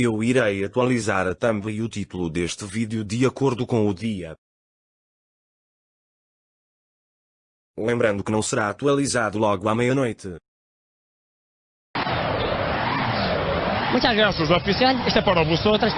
Eu irei atualizar a thumb e o título deste vídeo de acordo com o dia. Lembrando que não será atualizado logo à meia-noite. Muchas gracias, oficial. Este é para vosotras.